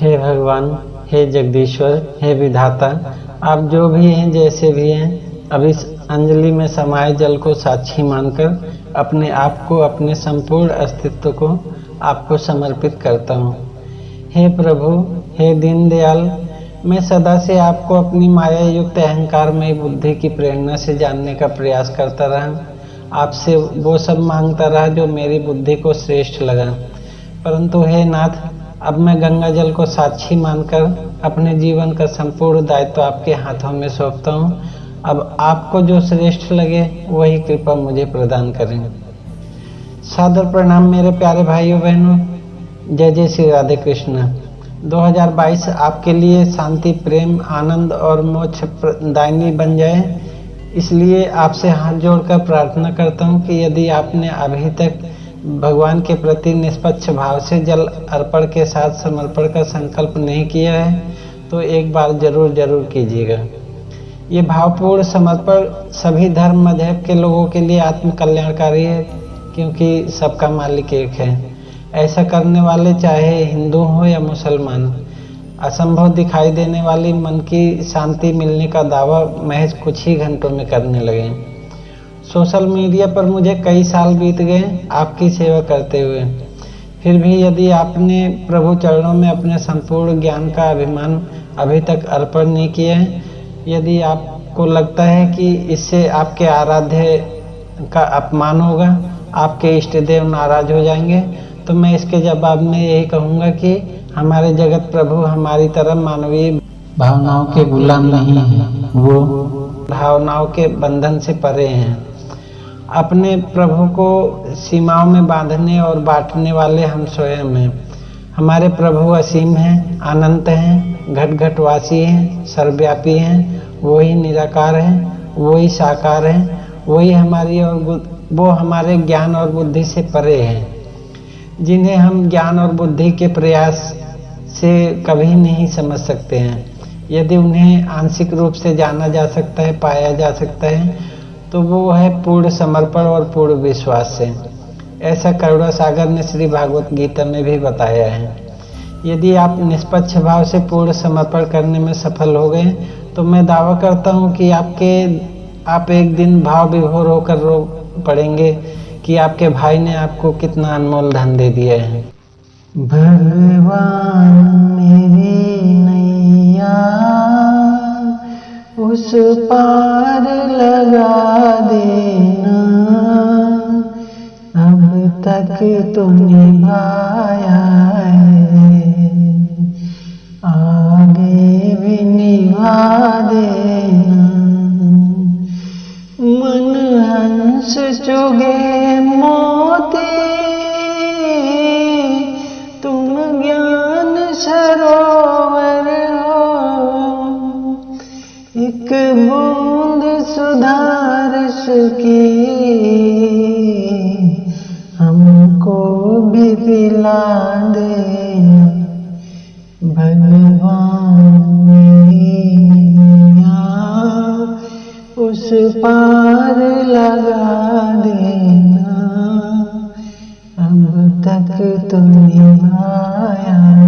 हे भगवान, हे जगदीश्वर, हे विधाता, आप जो भी हैं, जैसे भी हैं, अब इस अंजलि में समाये जल को साक्षी मानकर अपने आप को, अपने संपूर्ण अस्तित्व को आपको समर्पित करता हूँ। हे प्रभु, हे दीनदयाल, मैं सदा से आपको अपनी माया युक्त अहंकार में बुद्धि की प्रेरणा से जानने का प्रयास करता रहा। आपसे वो सब माँगता रहा जो मेरी बुद्धि को श्रेष्ठ लगा। परंतु हे नाथ अब मैं गंगा जल को साक्षी मानकर अपने जीवन का संपूर्ण दायित्व आपके हाथों में सौंपता हूँ। अब आपको जो श्रेष्ठ लगे, वही कृपा मुझे प्रदान करें। सादर प्रणाम मेरे प्यारे भाइयों, बहनों। जय जय श्री राधे कृष्ण। 2022 आपके लिए शांति, प्रेम, आनंद और मोक्ष दायनी बन जाए। इसलिए आपसे हाथ जोड़कर प्रार्थना करता हूँ कि यदि आपने अभी तक भगवान के प्रति निष्पक्ष भाव से जल अर्पण के साथ समर्पण का संकल्प नहीं किया है तो एक बार ज़रूर ज़रूर कीजिएगा। ये भावपूर्ण समर्पण सभी धर्म मज़हब के लोगों के लिए आत्मकल्याणकारी है, क्योंकि सबका मालिक एक है। ऐसा करने वाले चाहे हिंदू हो या मुसलमान, असंभव दिखाई देने वाली मन की शांति मिलने का दावा महज कुछ ही घंटों में करने लगे। सोशल मीडिया पर मुझे कई साल बीत गए आपकी सेवा करते हुए। फिर भी यदि आपने प्रभु चरणों में अपने संपूर्ण ज्ञान का अभिमान अभी तक अर्पण नहीं किया है, यदि आपको लगता है कि इससे आपके आराध्य का अपमान होगा, आपके इष्ट देव नाराज़ हो जाएँगे तो मैं इसके जवाब में यही कहूँगा कि हमारे जगत प्रभु हमारी तरह मानवीय भावनाओं के गुलाम नहीं है। वो भावनाओं के बंधन से परे हैं। अपने प्रभु को सीमाओं में बांधने और बांटने वाले हम स्वयं हैं। हमारे प्रभु असीम हैं, अनंत हैं घट घटवासी हैं, सर्वव्यापी हैं, वही निराकार हैं, वही साकार हैं, वही हमारी और वो हमारे ज्ञान और बुद्धि से परे हैं। जिन्हें हम ज्ञान और बुद्धि के प्रयास से कभी नहीं समझ सकते हैं। यदि उन्हें आंशिक रूप से जाना जा सकता है, पाया जा सकता है तो वो है पूर्ण समर्पण और पूर्ण विश्वास से। ऐसा करुणा सागर ने श्री भागवत गीता में भी बताया है। यदि आप निष्पक्ष भाव से पूर्ण समर्पण करने में सफल हो गए तो मैं दावा करता हूँ कि आपके, आप एक दिन भाव विभोर होकर रो पड़ेंगे कि आपके भाई ने आपको कितना अनमोल धन दे दिया है। भगवान मेरी नैया। उस पार लगा देना। अब तक तो निभाया है। आगे भी निभा देना। मन हंस चुगे एक बूंद सुधारस की। हमको भी पिला दे भगवान उस पार लगा देना। अब तक तुम आया